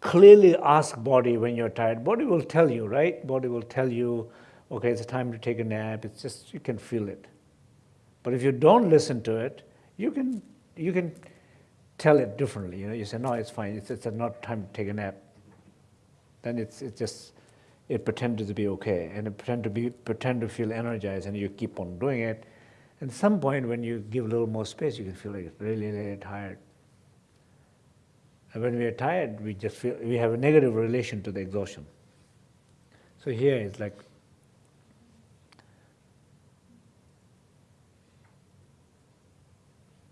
clearly ask body when you're tired. Body will tell you, right? Body will tell you, okay, it's time to take a nap. It's just, you can feel it. But if you don't listen to it, you can, you can tell it differently. You know, you say, no, it's fine. It's, it's not time to take a nap. Then it's, it's just, it pretends to be okay. And it pretend to be, pretend to feel energized and you keep on doing it. At some point when you give a little more space, you can feel like really, really tired. When we are tired, we just feel, we have a negative relation to the exhaustion. So here it's like,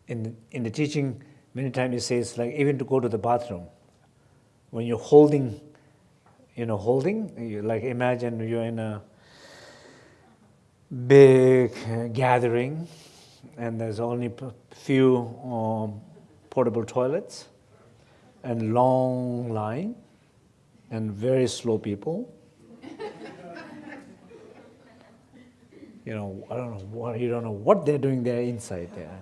in in the teaching, many times it says like even to go to the bathroom, when you're holding, you know, holding, you like imagine you're in a big gathering and there's only few um, portable toilets and long line and very slow people. you know, I don't know what, you don't know what they're doing there inside there.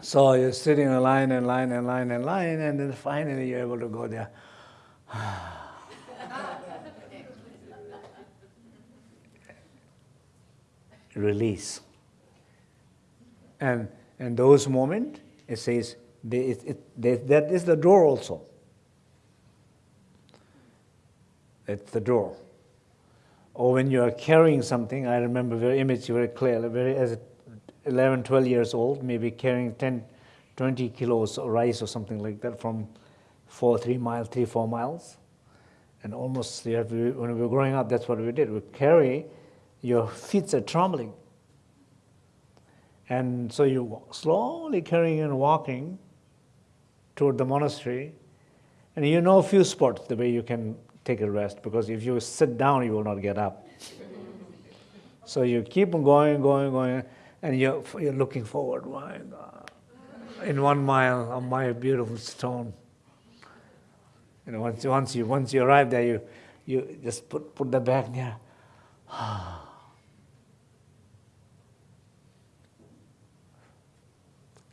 so you're sitting in a line and line and line and line and then finally you're able to go there. Release. And in those moments, it says, they, it, it, they, that is the door also. It's the door. Or when you are carrying something, I remember very image very clearly, very as 11, 12 years old, maybe carrying 10, 20 kilos of rice or something like that from four, three miles, three, four miles. And almost, have when we were growing up, that's what we did. We carry, your feet are trembling. And so you slowly carrying and walking toward the monastery, and you know a few spots the way you can take a rest, because if you sit down, you will not get up. so you keep on going, going, going, and you're, you're looking forward, my God. In one mile, on my beautiful stone. You know, once, once, you, once you arrive there, you, you just put, put the bag there. Ah.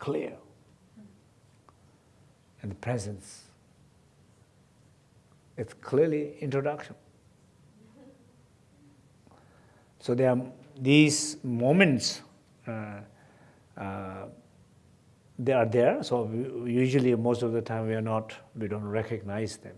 Clear. And presence. It's clearly introduction. So there are these moments, uh, uh, they are there, so usually most of the time we are not, we don't recognize them.